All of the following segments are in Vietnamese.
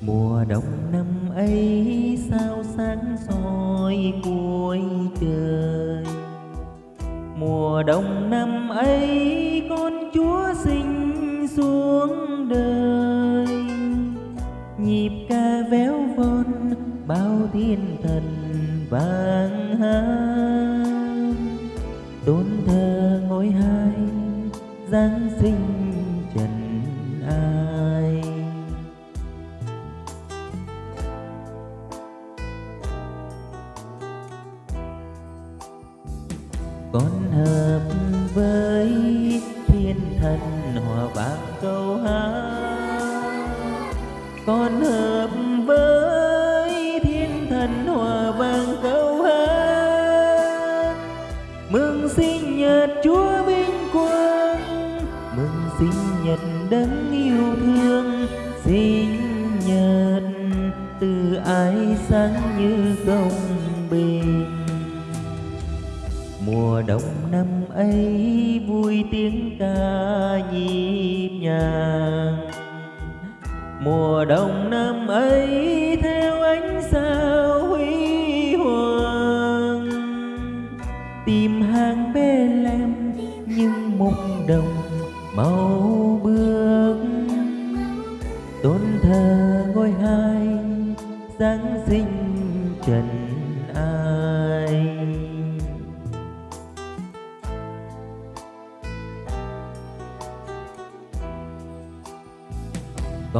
mùa đông năm ấy sao sáng soi cuối trời? Mùa đông năm ấy con chúa sinh xuống đời. Nhịp ca véo von bao thiên thần vang hát tôn thờ ngôi hai, giáng sinh con hợp với thiên thần hòa vang câu hát. Con hợp với thiên thần hòa vang câu hát. Mừng sinh nhật chúa vinh quang. Mừng sinh nhật đấng yêu thương. Sinh nhật từ ái sáng như công bình năm ấy vui tiếng ca nhịp nhàng. Mùa đông năm ấy theo ánh sao huy hoàng. Tìm hàng bê lem, nhưng mục đồng màu bước. Tôn thờ ngôi hai, giáng sinh trần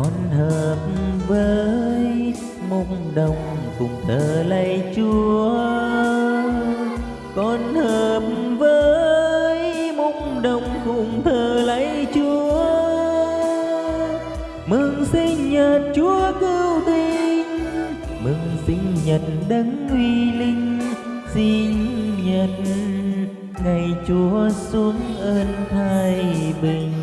con hợp với mông đồng cùng thờ lạy chúa. Con hợp với mông đồng cùng thờ lạy chúa. Mừng sinh nhật chúa cứu tinh. Mừng sinh nhật đấng uy linh. Sinh nhật ngày chúa xuống ơn thái bình.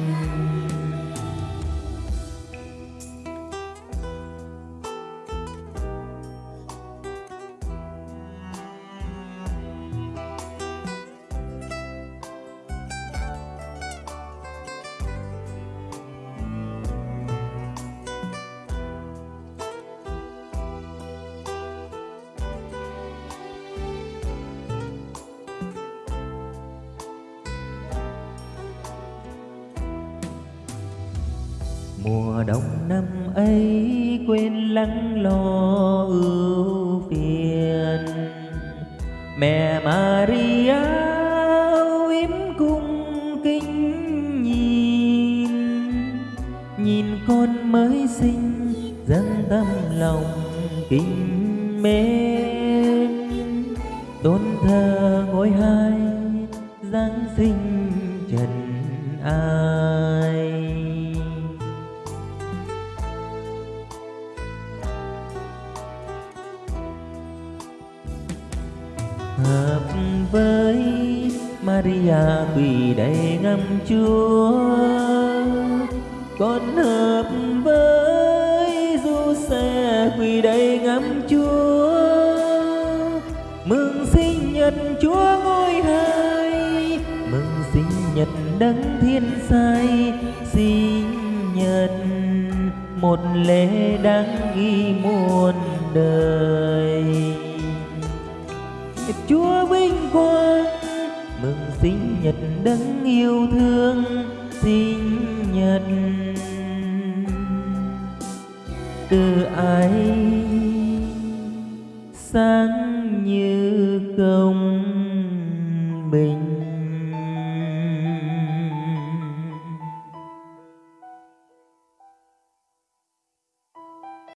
Mùa đông năm ấy quên lắng lo ưu phiền. Mẹ Maria im cung kính nhìn nhìn con mới sinh dâng tâm lòng kính mến. Tôn thờ ngôi hai giáng sinh trần ai. Hợp với Maria quỳ đầy ngâm Chúa. Con hợp với Giuse quỳ đầy ngâm Chúa. Mừng sinh nhật Chúa ngôi hai. Mừng sinh nhật đấng thiên sai. Sinh nhật một lễ đáng ghi muôn đời. Chúa vinh quang, mừng sinh nhật đấng yêu thương, sinh nhật. Từ ai sáng như công bình?